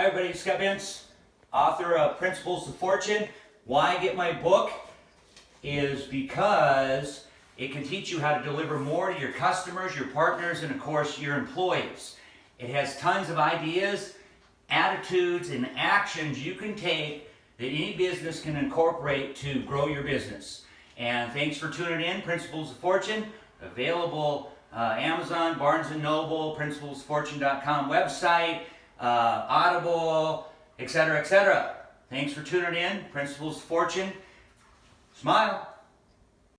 Hi everybody, Scott Bentz, author of Principles of Fortune. Why I get my book? Is because it can teach you how to deliver more to your customers, your partners, and of course your employees. It has tons of ideas, attitudes, and actions you can take that any business can incorporate to grow your business. And thanks for tuning in, Principles of Fortune, available uh, Amazon, Barnes & Noble, principlesfortune.com website, uh, Audible, etc., etc. Thanks for tuning in. Principles Fortune. Smile.